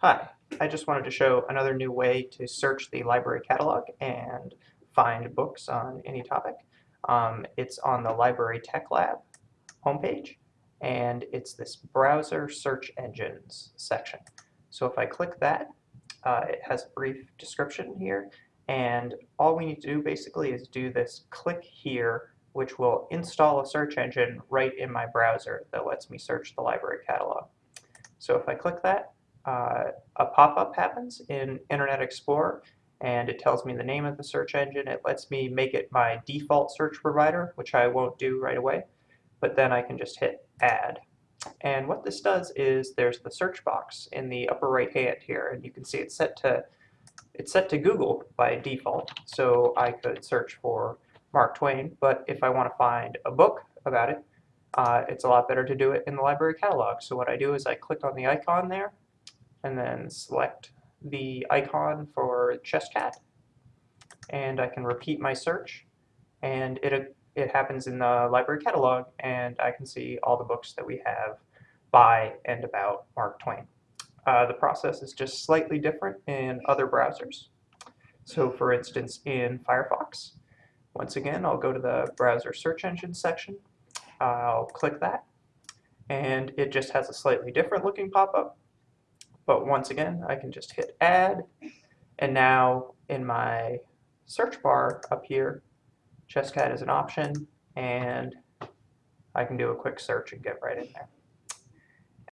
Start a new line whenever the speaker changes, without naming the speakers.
Hi, I just wanted to show another new way to search the library catalog and find books on any topic. Um, it's on the Library Tech Lab homepage, and it's this browser search engines section. So if I click that, uh, it has a brief description here, and all we need to do basically is do this click here, which will install a search engine right in my browser that lets me search the library catalog. So if I click that, uh, a pop-up happens in Internet Explorer and it tells me the name of the search engine. It lets me make it my default search provider, which I won't do right away, but then I can just hit add. And what this does is there's the search box in the upper right hand here, and you can see it's set to it's set to Google by default. So I could search for Mark Twain, but if I want to find a book about it, uh, it's a lot better to do it in the library catalog. So what I do is I click on the icon there, and then select the icon for Chesscat and I can repeat my search and it, it happens in the library catalog and I can see all the books that we have by and about Mark Twain. Uh, the process is just slightly different in other browsers. So for instance in Firefox, once again I'll go to the browser search engine section, I'll click that and it just has a slightly different looking pop-up but once again, I can just hit add. And now in my search bar up here, Chesscat is an option. And I can do a quick search and get right in there.